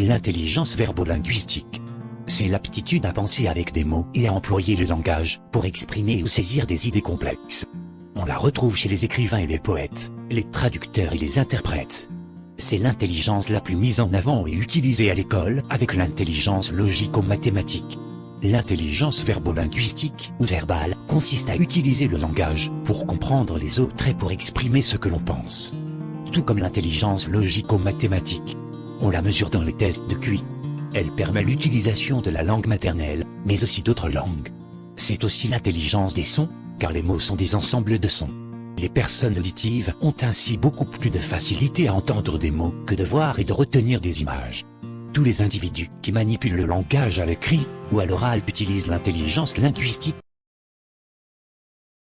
L'intelligence verbolinguistique. C'est l'aptitude à penser avec des mots et à employer le langage pour exprimer ou saisir des idées complexes. On la retrouve chez les écrivains et les poètes, les traducteurs et les interprètes. C'est l'intelligence la plus mise en avant et utilisée à l'école avec l'intelligence logico-mathématique. L'intelligence verbolinguistique ou verbale consiste à utiliser le langage pour comprendre les autres et pour exprimer ce que l'on pense. Tout comme l'intelligence logico-mathématique. On la mesure dans les tests de QI. Elle permet l'utilisation de la langue maternelle, mais aussi d'autres langues. C'est aussi l'intelligence des sons, car les mots sont des ensembles de sons. Les personnes auditives ont ainsi beaucoup plus de facilité à entendre des mots que de voir et de retenir des images. Tous les individus qui manipulent le langage à l'écrit ou à l'oral utilisent l'intelligence linguistique